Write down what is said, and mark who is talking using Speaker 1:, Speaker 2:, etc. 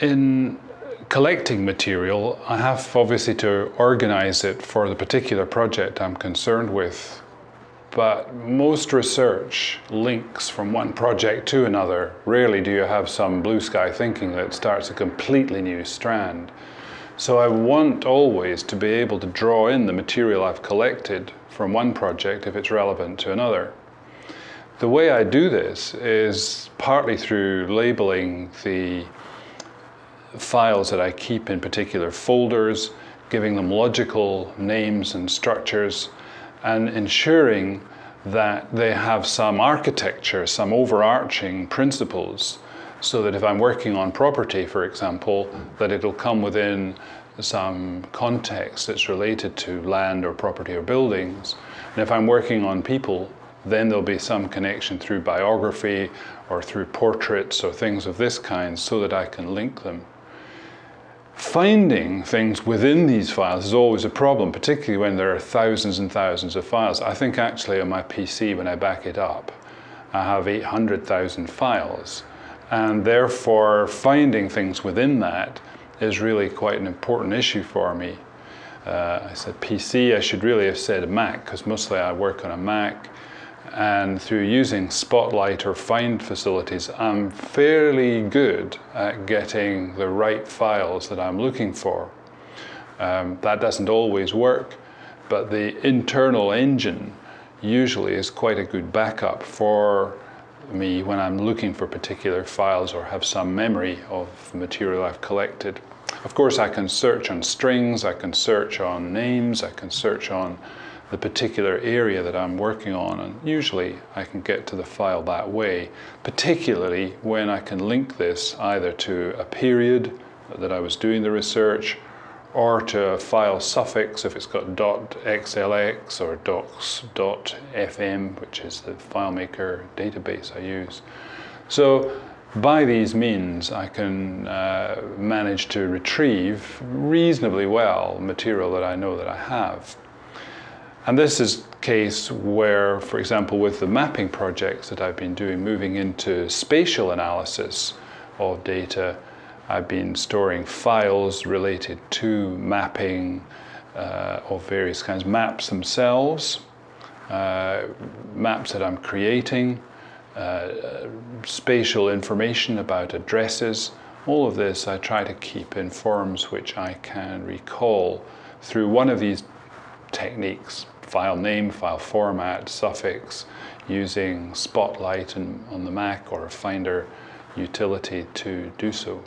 Speaker 1: in collecting material, I have obviously to organize it for the particular project I'm concerned with. But most research links from one project to another. Rarely do you have some blue sky thinking that starts a completely new strand. So I want always to be able to draw in the material I've collected from one project if it's relevant to another. The way I do this is partly through labeling the files that I keep in particular folders, giving them logical names and structures, and ensuring that they have some architecture, some overarching principles, so that if I'm working on property, for example, that it'll come within some context that's related to land or property or buildings. And if I'm working on people, then there'll be some connection through biography or through portraits or things of this kind so that I can link them. Finding things within these files is always a problem, particularly when there are thousands and thousands of files. I think actually on my PC, when I back it up, I have 800,000 files. And therefore, finding things within that is really quite an important issue for me. Uh, I said PC, I should really have said Mac, because mostly I work on a Mac and through using Spotlight or Find facilities, I'm fairly good at getting the right files that I'm looking for. Um, that doesn't always work, but the internal engine usually is quite a good backup for me when I'm looking for particular files or have some memory of material I've collected. Of course, I can search on strings, I can search on names, I can search on the particular area that I'm working on and usually I can get to the file that way, particularly when I can link this either to a period that I was doing the research or to a file suffix if it's got .xlx or docs.fm which is the FileMaker database I use. So by these means I can uh, manage to retrieve reasonably well material that I know that I have. And this is case where, for example, with the mapping projects that I've been doing, moving into spatial analysis of data, I've been storing files related to mapping uh, of various kinds, maps themselves, uh, maps that I'm creating, uh, spatial information about addresses. All of this I try to keep in forms which I can recall through one of these techniques file name, file format, suffix, using Spotlight on the Mac or a Finder utility to do so.